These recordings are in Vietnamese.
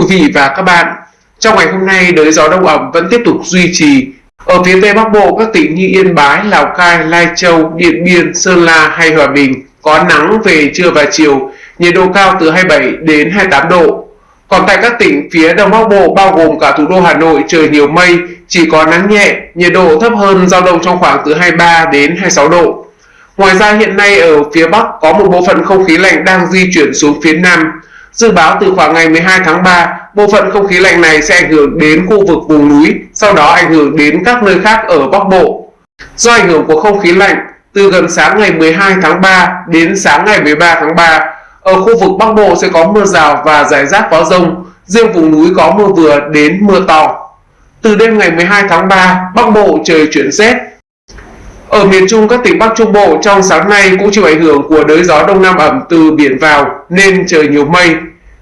quý vị và các bạn, trong ngày hôm nay đới gió đông ẩm vẫn tiếp tục duy trì. Ở phía Tây Bắc Bộ, các tỉnh như Yên Bái, Lào Cai, Lai Châu, Điện Biên, Sơn La hay Hòa Bình có nắng về trưa và chiều, nhiệt độ cao từ 27 đến 28 độ. Còn tại các tỉnh phía Đông Bắc Bộ bao gồm cả thủ đô Hà Nội trời nhiều mây, chỉ có nắng nhẹ, nhiệt độ thấp hơn dao động trong khoảng từ 23 đến 26 độ. Ngoài ra hiện nay ở phía Bắc có một bộ phận không khí lạnh đang di chuyển xuống phía Nam. Dự báo từ khoảng ngày 12 tháng 3, bộ phận không khí lạnh này sẽ ảnh hưởng đến khu vực vùng núi, sau đó ảnh hưởng đến các nơi khác ở Bắc Bộ. Do ảnh hưởng của không khí lạnh, từ gần sáng ngày 12 tháng 3 đến sáng ngày 13 tháng 3, ở khu vực Bắc Bộ sẽ có mưa rào và rải rác có rông, riêng vùng núi có mưa vừa đến mưa to. Từ đêm ngày 12 tháng 3, Bắc Bộ trời chuyển rét. Ở miền Trung các tỉnh Bắc Trung Bộ trong sáng nay cũng chịu ảnh hưởng của đới gió đông nam ẩm từ biển vào nên trời nhiều mây.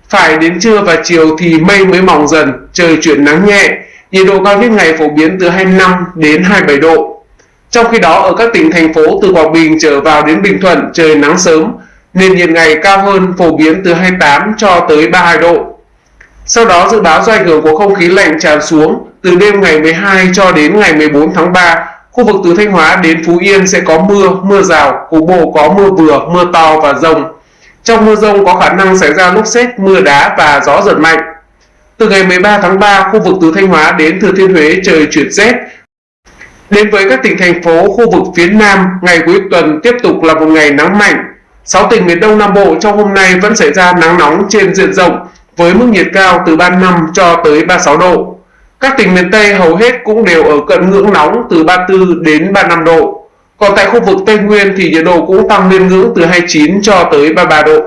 Phải đến trưa và chiều thì mây mới mỏng dần, trời chuyển nắng nhẹ, nhiệt độ cao nhất ngày phổ biến từ 25 đến 27 độ. Trong khi đó ở các tỉnh thành phố từ Quảng Bình trở vào đến Bình Thuận trời nắng sớm, nền nhiệt ngày cao hơn phổ biến từ 28 cho tới 32 độ. Sau đó dự báo do ảnh hưởng của không khí lạnh tràn xuống, từ đêm ngày 12 cho đến ngày 14 tháng 3, khu vực từ Thanh Hóa đến Phú Yên sẽ có mưa, mưa rào, cục bộ có mưa vừa, mưa to và rông. Trong mưa rông có khả năng xảy ra lốc xét, mưa đá và gió giật mạnh. Từ ngày 13 tháng 3, khu vực từ Thanh Hóa đến Thừa Thiên Huế trời chuyển rét. Đến với các tỉnh thành phố khu vực phía Nam, ngày cuối tuần tiếp tục là một ngày nắng mạnh. 6 tỉnh miền Đông Nam Bộ trong hôm nay vẫn xảy ra nắng nóng trên diện rộng với mức nhiệt cao từ 35 cho tới 36 độ. Các tỉnh miền Tây hầu hết cũng đều ở cận ngưỡng nóng từ 34 đến 35 độ. Còn tại khu vực Tây Nguyên thì nhiệt độ cũng tăng lên ngưỡng từ 29 cho tới 33 độ.